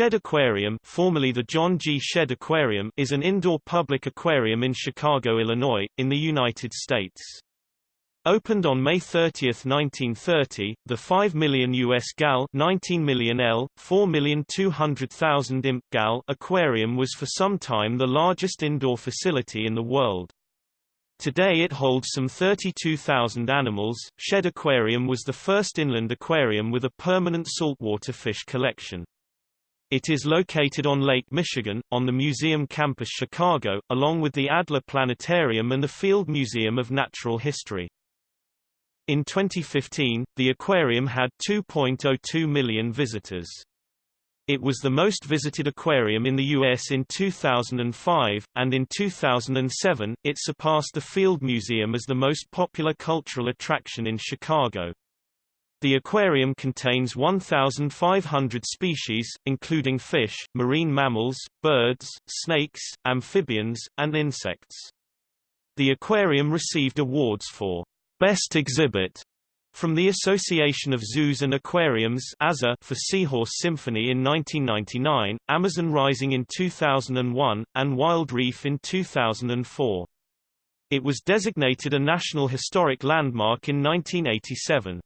Shedd Aquarium formerly the John G. Shedd Aquarium is an indoor public aquarium in Chicago, Illinois, in the United States. Opened on May 30, 1930, the 5 million US gal 19 million L, 4,200,000 imp gal aquarium was for some time the largest indoor facility in the world. Today it holds some 32,000 animals. Shedd Aquarium was the first inland aquarium with a permanent saltwater fish collection. It is located on Lake Michigan, on the museum campus Chicago, along with the Adler Planetarium and the Field Museum of Natural History. In 2015, the aquarium had 2.02 million visitors. It was the most visited aquarium in the U.S. in 2005, and in 2007, it surpassed the Field Museum as the most popular cultural attraction in Chicago. The aquarium contains 1,500 species, including fish, marine mammals, birds, snakes, amphibians, and insects. The aquarium received awards for Best Exhibit from the Association of Zoos and Aquariums for Seahorse Symphony in 1999, Amazon Rising in 2001, and Wild Reef in 2004. It was designated a National Historic Landmark in 1987.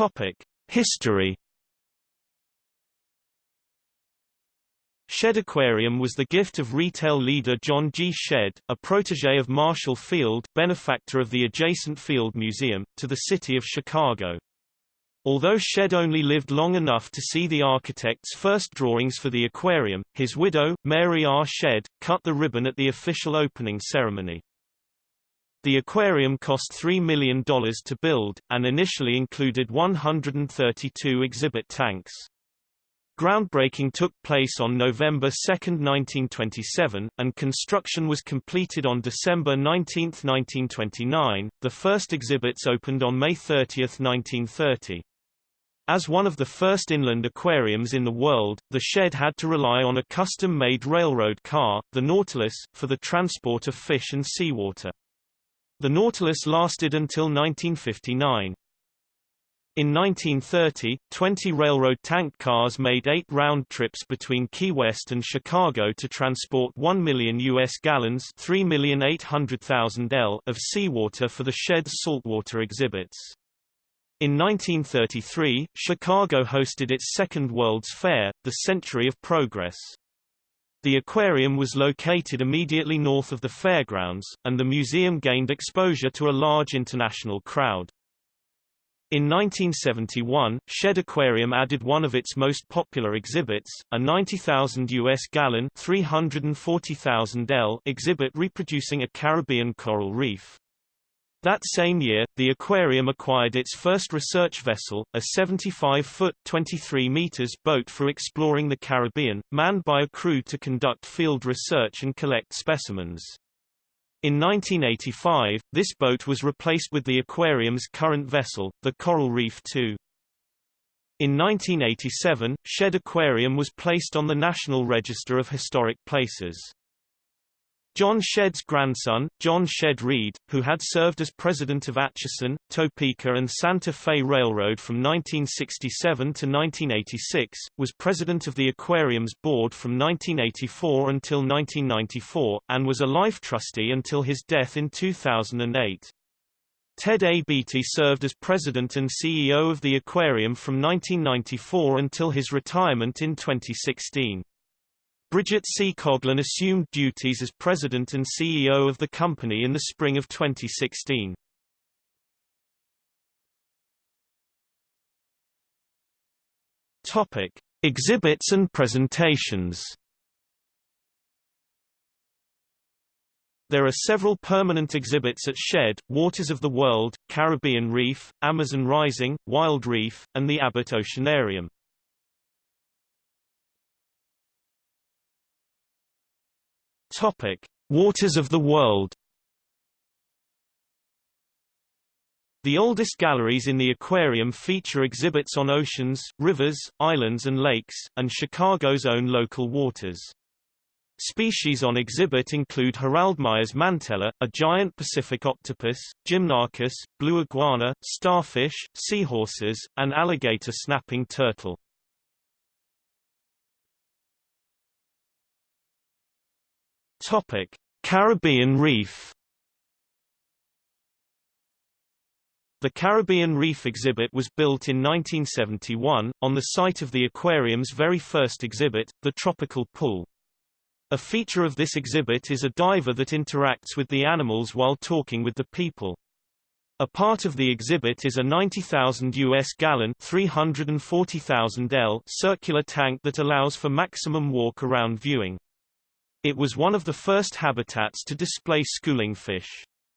Topic: History. Shedd Aquarium was the gift of retail leader John G. Shedd, a protege of Marshall Field, benefactor of the adjacent Field Museum, to the city of Chicago. Although Shedd only lived long enough to see the architect's first drawings for the aquarium, his widow, Mary R. Shedd, cut the ribbon at the official opening ceremony. The aquarium cost $3 million to build, and initially included 132 exhibit tanks. Groundbreaking took place on November 2, 1927, and construction was completed on December 19, 1929. The first exhibits opened on May 30, 1930. As one of the first inland aquariums in the world, the Shedd had to rely on a custom-made railroad car, the Nautilus, for the transport of fish and seawater. The Nautilus lasted until 1959. In 1930, 20 railroad tank cars made eight round trips between Key West and Chicago to transport 1 million U.S. gallons 3,800,000 L of seawater for the Shedd's saltwater exhibits. In 1933, Chicago hosted its second World's Fair, the Century of Progress. The aquarium was located immediately north of the fairgrounds, and the museum gained exposure to a large international crowd. In 1971, Shedd Aquarium added one of its most popular exhibits, a 90,000 US gallon 340,000 L exhibit reproducing a Caribbean coral reef. That same year, the aquarium acquired its first research vessel, a 75-foot (23 meters) boat for exploring the Caribbean, manned by a crew to conduct field research and collect specimens. In 1985, this boat was replaced with the aquarium's current vessel, the Coral Reef 2. In 1987, Shedd Aquarium was placed on the National Register of Historic Places. John Shedd's grandson, John Shedd Reed, who had served as president of Atchison, Topeka and Santa Fe Railroad from 1967 to 1986, was president of the aquarium's board from 1984 until 1994, and was a life trustee until his death in 2008. Ted A. Beatty served as president and CEO of the aquarium from 1994 until his retirement in 2016. Bridget C. Coughlin assumed duties as president and CEO of the company in the spring of 2016. Topic: Exhibits and presentations. There are several permanent exhibits at Shedd, Waters of the World, Caribbean Reef, Amazon Rising, Wild Reef, and the Abbott Oceanarium. Topic: Waters of the World. The oldest galleries in the aquarium feature exhibits on oceans, rivers, islands and lakes, and Chicago's own local waters. Species on exhibit include Heraldmeyer's mantella, a giant Pacific octopus, Gymnarchus, blue iguana, starfish, seahorses, and alligator snapping turtle. Topic: Caribbean Reef The Caribbean Reef exhibit was built in 1971, on the site of the aquarium's very first exhibit, the Tropical Pool. A feature of this exhibit is a diver that interacts with the animals while talking with the people. A part of the exhibit is a 90,000 US gallon 340,000 L circular tank that allows for maximum walk-around viewing. It was one of the first habitats to display schooling fish.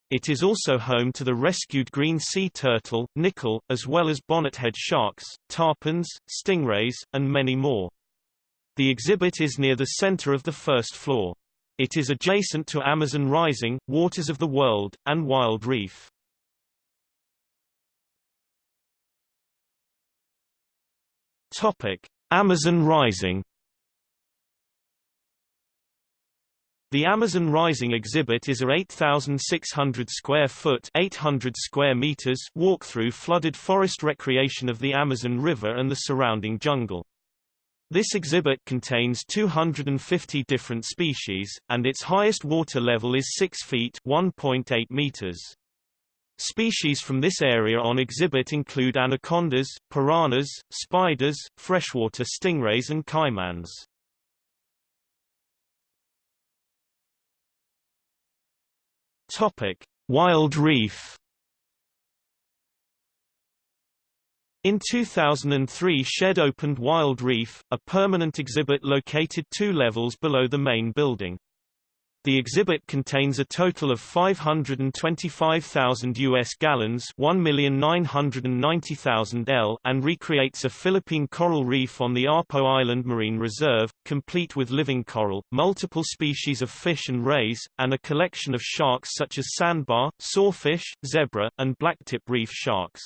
It is also home to the rescued green sea turtle, nickel, as well as bonnethead sharks, tarpons, stingrays, and many more. The exhibit is near the center of the first floor. It is adjacent to Amazon Rising, Waters of the World, and Wild Reef. Topic: Amazon Rising. The Amazon Rising exhibit is a 8,600 square foot 800 square meters walk-through flooded forest recreation of the Amazon River and the surrounding jungle. This exhibit contains 250 different species, and its highest water level is 6 feet 1.8 meters. Species from this area on exhibit include anacondas, piranhas, spiders, freshwater stingrays and caimans. Topic: Wild Reef In 2003 Shedd opened Wild Reef, a permanent exhibit located two levels below the main building. The exhibit contains a total of 525,000 US gallons 1,990,000 L and recreates a Philippine coral reef on the Apo Island Marine Reserve, complete with living coral, multiple species of fish and rays, and a collection of sharks such as sandbar, sawfish, zebra, and blacktip reef sharks.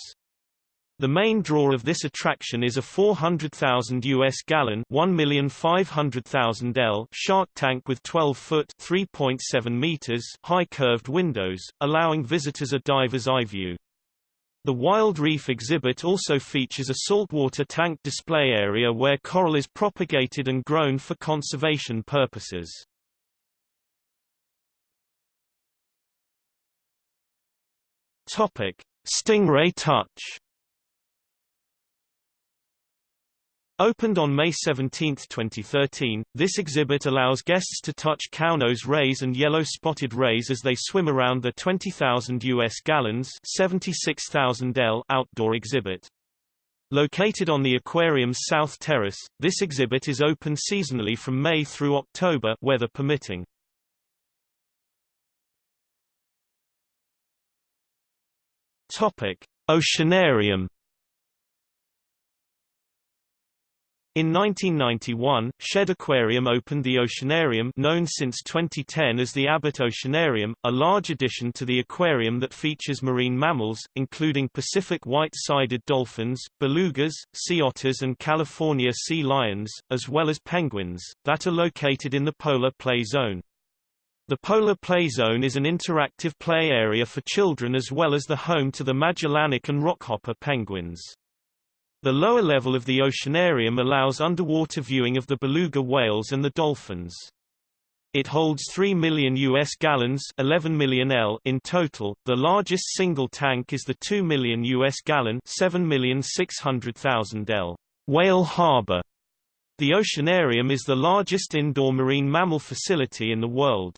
The main draw of this attraction is a 400,000 US gallon 1,500,000 L shark tank with 12-foot 3.7 meters high curved windows, allowing visitors a diver's eye view. The Wild Reef exhibit also features a saltwater tank display area where coral is propagated and grown for conservation purposes. Stingray Touch Opened on May 17, 2013, this exhibit allows guests to touch cownose rays and yellow-spotted rays as they swim around the 20,000 US gallons 76,000 L outdoor exhibit. Located on the aquarium's south terrace, this exhibit is open seasonally from May through October weather permitting. Topic: Oceanarium In 1991, Shedd Aquarium opened the Oceanarium known since 2010 as the Abbott Oceanarium, a large addition to the aquarium that features marine mammals, including Pacific white-sided dolphins, belugas, sea otters and California sea lions, as well as penguins, that are located in the polar play zone. The Polar Play Zone is an interactive play area for children as well as the home to the Magellanic and rockhopper penguins. The lower level of the oceanarium allows underwater viewing of the beluga whales and the dolphins. It holds 3 million US gallons 11 million L in total. The largest single tank is the 2 million US gallon 7,600,000 L Whale Harbor. The oceanarium is the largest indoor marine mammal facility in the world.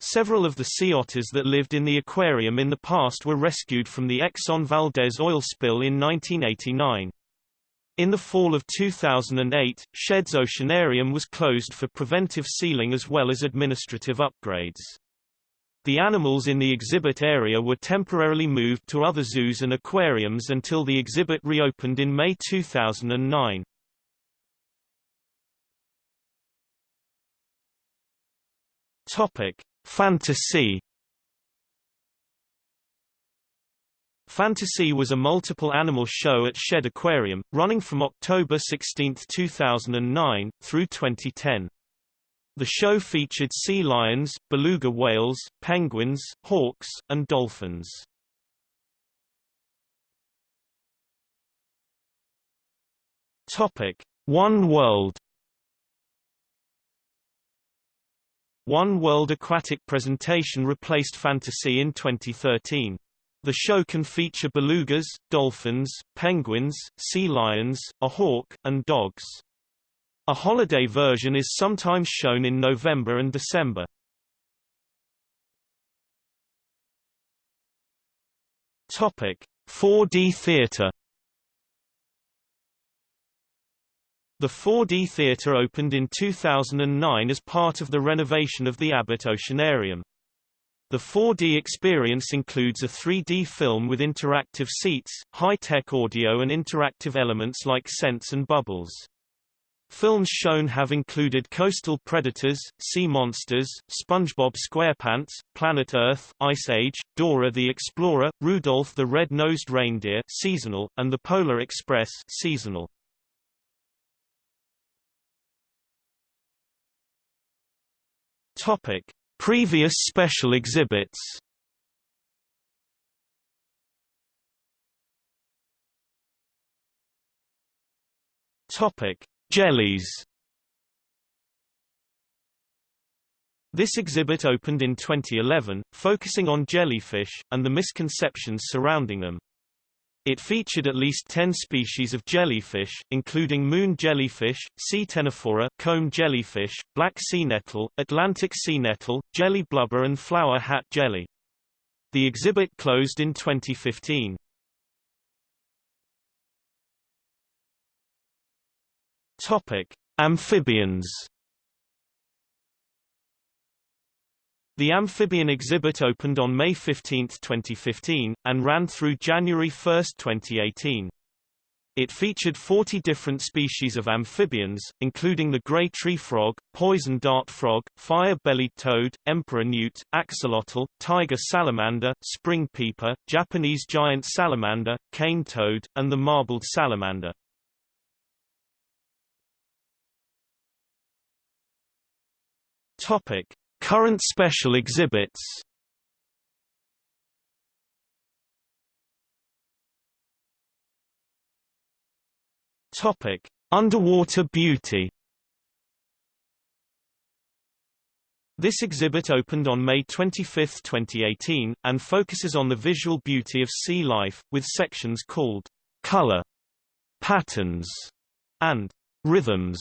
Several of the sea otters that lived in the aquarium in the past were rescued from the Exxon Valdez oil spill in 1989. In the fall of 2008, Shedd's Oceanarium was closed for preventive sealing as well as administrative upgrades. The animals in the exhibit area were temporarily moved to other zoos and aquariums until the exhibit reopened in May 2009. Topic: Fantasy Fantasy was a multiple animal show at Shedd Aquarium, running from October 16, 2009, through 2010. The show featured sea lions, beluga whales, penguins, hawks, and dolphins. Topic: One World. One World Aquatic Presentation replaced Fantasy in 2013. The show can feature belugas, dolphins, penguins, sea lions, a hawk, and dogs. A holiday version is sometimes shown in November and December. Topic: 4D theater. The 4D theater opened in 2009 as part of the renovation of the Abbott Oceanarium. The 4D experience includes a 3D film with interactive seats, high-tech audio and interactive elements like scents and bubbles. Films shown have included Coastal Predators, Sea Monsters, SpongeBob SquarePants, Planet Earth, Ice Age, Dora the Explorer, Rudolph the Red-Nosed Reindeer seasonal, and The Polar Express seasonal. Topic: Previous special exhibits. Topic: Jellies This exhibit opened in 2011, focusing on jellyfish, and the misconceptions surrounding them. It featured at least 10 species of jellyfish, including moon jellyfish, sea ctenophora, comb jellyfish, black sea nettle, Atlantic sea nettle, jelly blubber and flower hat jelly. The exhibit closed in 2015. Topic: Amphibians. The amphibian exhibit opened on May 15, 2015, and ran through January 1, 2018. It featured 40 different species of amphibians, including the gray tree frog, poison dart frog, fire-bellied toad, emperor newt, axolotl, tiger salamander, spring peeper, Japanese giant salamander, cane toad, and the marbled salamander. Topic: Current special exhibits. Topic: Underwater beauty. This exhibit opened on May 25, 2018, and focuses on the visual beauty of sea life, with sections called color, patterns, and rhythms.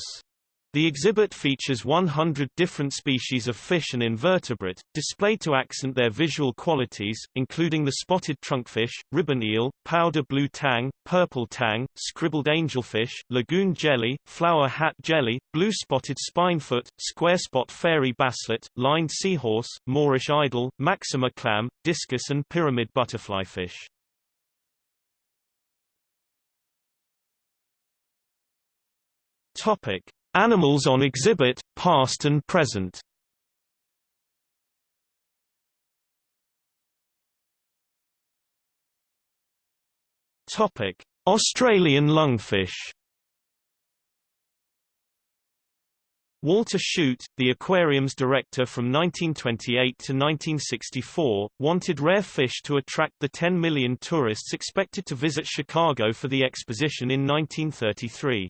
The exhibit features 100 different species of fish and invertebrate, displayed to accent their visual qualities, including the spotted trunkfish, ribbon eel, powder blue tang, purple tang, scribbled angelfish, lagoon jelly, flower hat jelly, blue-spotted spinefoot, square-spot fairy basslet, lined seahorse, Moorish idol, maxima clam, discus and pyramid butterflyfish. Topic: Animals on exhibit, past and present Topic: Australian lungfish. Walter Chute, the aquarium's director from 1928 to 1964, wanted rare fish to attract the 10 million tourists expected to visit Chicago for the exposition in 1933.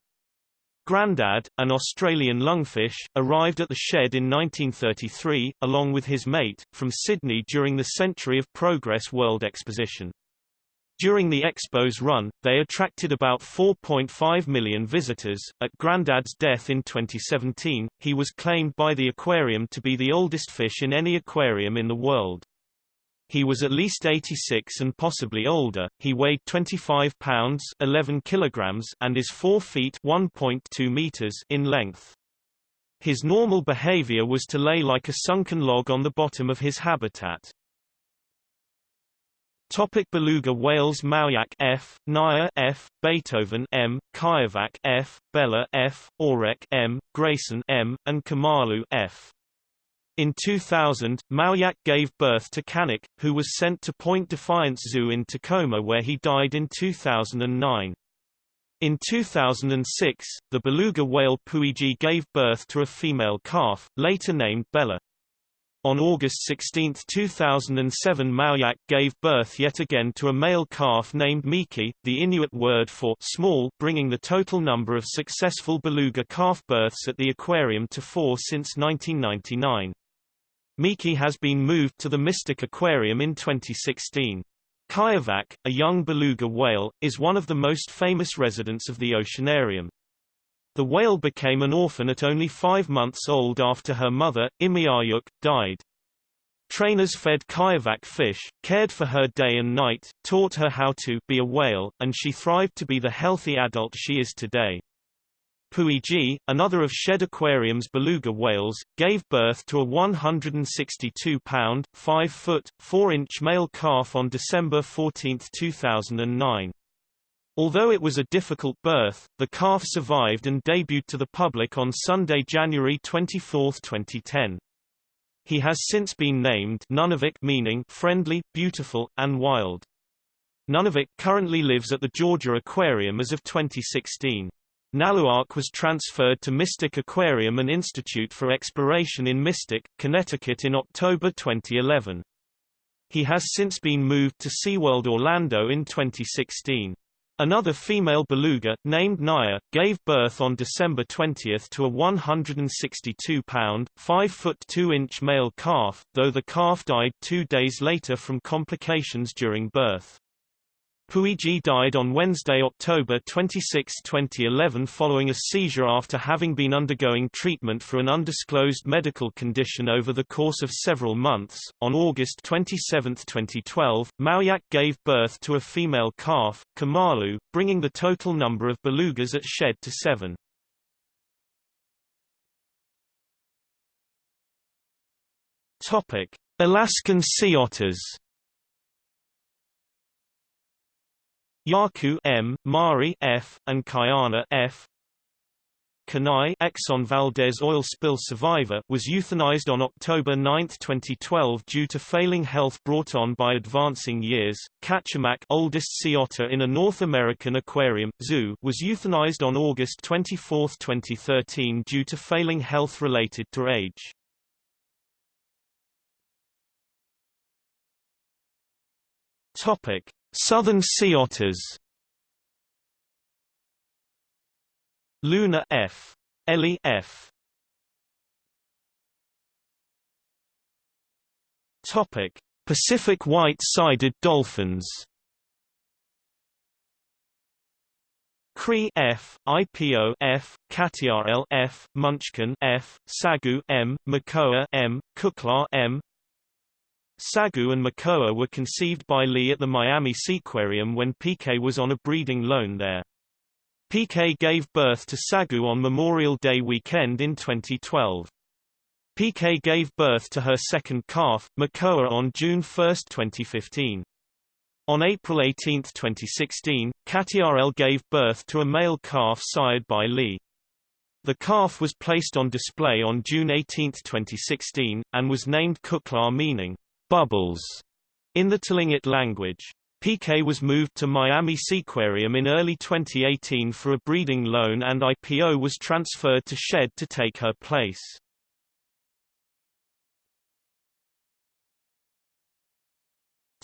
Grandad, an Australian lungfish, arrived at the Shedd in 1933, along with his mate, from Sydney during the Century of Progress World Exposition. During the Expo's run, they attracted about 4.5 million visitors. At Grandad's death in 2017, he was claimed by the aquarium to be the oldest fish in any aquarium in the world. He was at least 86 and possibly older. He weighed 25 pounds 11 kilograms and is 4 feet 1.2 meters in length. His normal behavior was to lay like a sunken log on the bottom of his habitat. Topic beluga whales Mauyak F, Naya F, Beethoven M, Kiowak F, Bella F, Aurek M, Grayson M, and Kamalu F. In 2000, Mauyak gave birth to Canik, who was sent to Point Defiance Zoo in Tacoma where he died in 2009. In 2006, the beluga whale Puiji gave birth to a female calf, later named Bella. On August 16, 2007 Mauyak gave birth yet again to a male calf named Miki, the Inuit word for small, bringing the total number of successful beluga calf births at the aquarium to four since 1999. Miki has been moved to the Mystic Aquarium in 2016. Kiovak, a young beluga whale, is one of the most famous residents of the oceanarium. The whale became an orphan at only five months old after her mother, Imiayuk, died. Trainers fed Kiovak fish, cared for her day and night, taught her how to be a whale, and she thrived to be the healthy adult she is today. Puiji, another of Shedd Aquarium's beluga whales, gave birth to a 162-pound, 5-foot, 4-inch male calf on December 14, 2009. Although it was a difficult birth, the calf survived and debuted to the public on Sunday, January 24, 2010. He has since been named Nunavik meaning friendly, beautiful, and wild. Nunavik currently lives at the Georgia Aquarium as of 2016. Naluark was transferred to Mystic Aquarium and Institute for Exploration in Mystic, Connecticut in October 2011. He has since been moved to SeaWorld Orlando in 2016. Another female beluga, named Naya, gave birth on December 20 to a 162-pound, 5-foot 2-inch male calf, though the calf died two days later from complications during birth. Puiji died on Wednesday, October 26, 2011 following a seizure after having been undergoing treatment for an undisclosed medical condition over the course of several months. On August 27, 2012, Mauyak gave birth to a female calf, Kamalu, bringing the total number of belugas at Shedd to seven. Topic: Alaskan sea otters Yaku M, Mari F, and Kayana F. Kenai Exxon Valdez oil spill survivor was euthanized on October 9, 2012 due to failing health brought on by advancing years. Kachemak oldest sea otter in a North American aquarium, zoo was euthanized on August 24, 2013 due to failing health related to age. Topic: Southern sea otters Luna F. Ellie F. Topic: Pacific white-sided dolphins. Cree F, IPO F, Katiarel F, Munchkin F, Sagu M, Makoa M, Kukla M, Sagu and Makoa were conceived by Lee at the Miami Seaquarium when PK was on a breeding loan there. PK gave birth to Sagu on Memorial Day weekend in 2012. PK gave birth to her second calf, Makoa on June 1, 2015. On April 18, 2016, Katiarel gave birth to a male calf sired by Lee. The calf was placed on display on June 18, 2016, and was named Kukla meaning, Bubbles in the Tlingit language. PK was moved to Miami Seaquarium in early 2018 for a breeding loan and IPO was transferred to Shedd to take her place.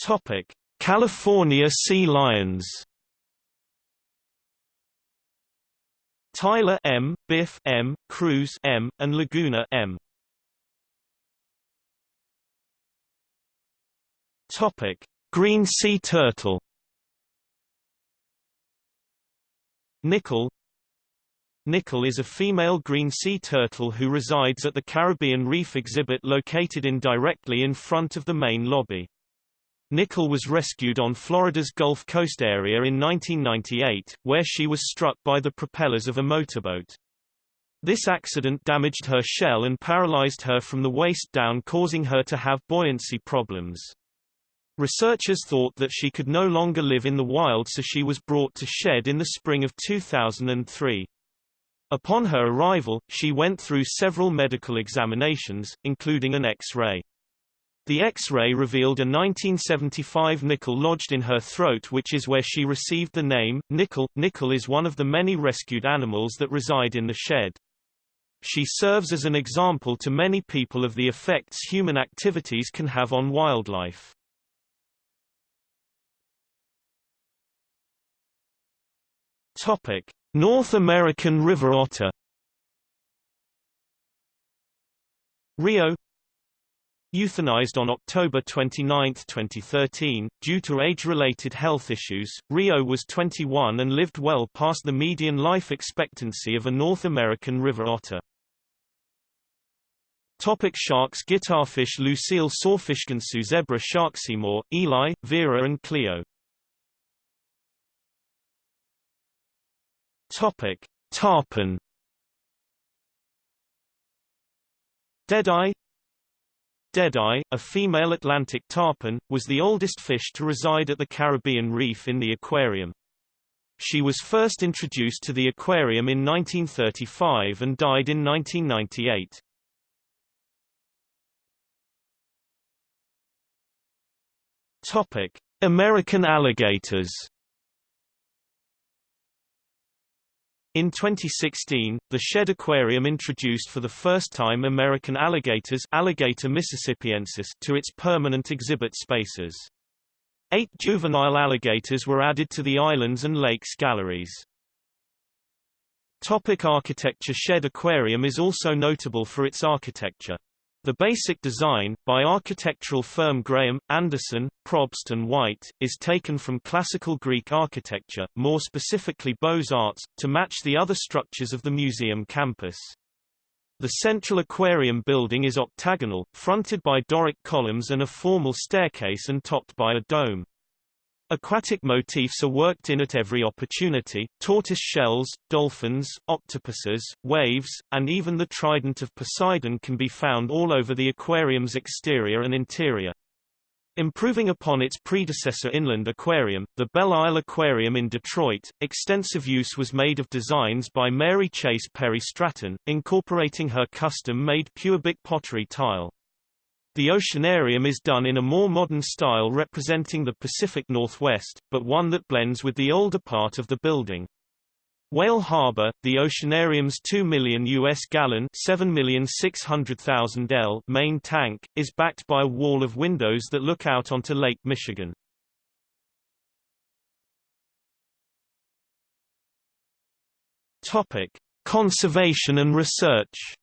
Topic: California sea lions. Tyler M, Biff M, Cruz M, and Laguna M. Topic: Green sea turtle. Nickel Nickel is a female green sea turtle who resides at the Caribbean Reef exhibit located in directly in front of the main lobby. Nickel was rescued on Florida's Gulf Coast area in 1998, where she was struck by the propellers of a motorboat. This accident damaged her shell and paralyzed her from the waist down causing her to have buoyancy problems. Researchers thought that she could no longer live in the wild so she was brought to Shedd in the spring of 2003. Upon her arrival, she went through several medical examinations, including an X-ray. The X-ray revealed a 1975 nickel lodged in her throat which is where she received the name, Nickel. Nickel is one of the many rescued animals that reside in the Shedd. She serves as an example to many people of the effects human activities can have on wildlife. Topic: North American river otter. Rio Euthanized on October 29, 2013, due to age-related health issues, Rio was 21 and lived well past the median life expectancy of a North American river otter. Topic sharks Guitarfish Lucille Sawfishkinsu Zebra Seymour, Eli, Vera and Cleo Topic: Tarpon. Deadeye Deadeye, a female Atlantic tarpon, was the oldest fish to reside at the Caribbean Reef in the aquarium. She was first introduced to the aquarium in 1935 and died in 1998. Topic: American alligators. In 2016, the Shedd Aquarium introduced for the first time American alligators Alligator mississippiensis to its permanent exhibit spaces. Eight juvenile alligators were added to the islands and lakes galleries. Topic architecture Shedd Aquarium is also notable for its architecture. The basic design, by architectural firm Graham, Anderson, Probst and White, is taken from classical Greek architecture, more specifically Beaux-Arts, to match the other structures of the museum campus. The central aquarium building is octagonal, fronted by Doric columns and a formal staircase and topped by a dome. Aquatic motifs are worked in at every opportunity, tortoise shells, dolphins, octopuses, waves, and even the trident of Poseidon can be found all over the aquarium's exterior and interior. Improving upon its predecessor inland aquarium, the Belle Isle Aquarium in Detroit, extensive use was made of designs by Mary Chase Perry Stratton, incorporating her custom-made Pewabic pottery tile. The oceanarium is done in a more modern style representing the Pacific Northwest, but one that blends with the older part of the building. Whale Harbor, the oceanarium's 2 million US gallon 7,600,000 L main tank, is backed by a wall of windows that look out onto Lake Michigan. Topic: Conservation and research.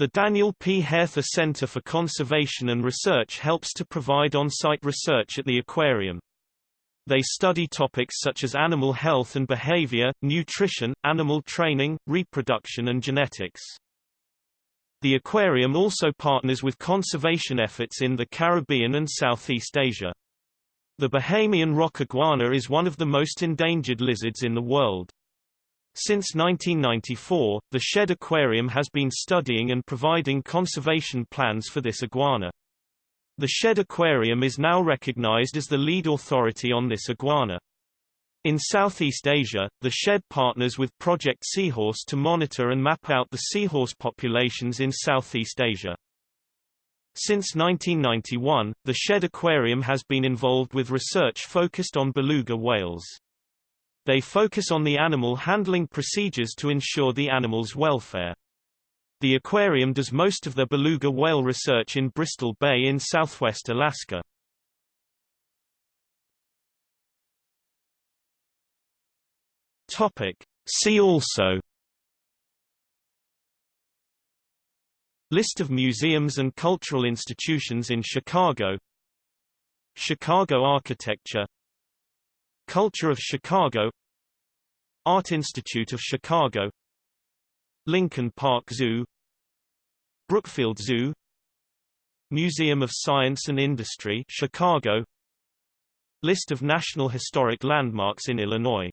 The Daniel P. Haerther Center for Conservation and Research helps to provide on-site research at the aquarium. They study topics such as animal health and behavior, nutrition, animal training, reproduction and genetics. The aquarium also partners with conservation efforts in the Caribbean and Southeast Asia. The Bahamian rock iguana is one of the most endangered lizards in the world. Since 1994, the Shedd Aquarium has been studying and providing conservation plans for this iguana. The Shedd Aquarium is now recognized as the lead authority on this iguana. In Southeast Asia, the Shedd partners with Project Seahorse to monitor and map out the seahorse populations in Southeast Asia. Since 1991, the Shedd Aquarium has been involved with research focused on beluga whales. They focus on the animal handling procedures to ensure the animal's welfare. The aquarium does most of their beluga whale research in Bristol Bay in southwest Alaska. Topic. See also List of museums and cultural institutions in Chicago Chicago architecture Culture of Chicago Art Institute of Chicago Lincoln Park Zoo Brookfield Zoo Museum of Science and Industry Chicago List of National Historic Landmarks in Illinois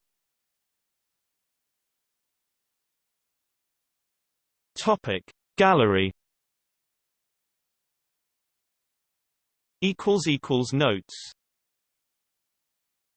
Topic. Gallery equals equals notes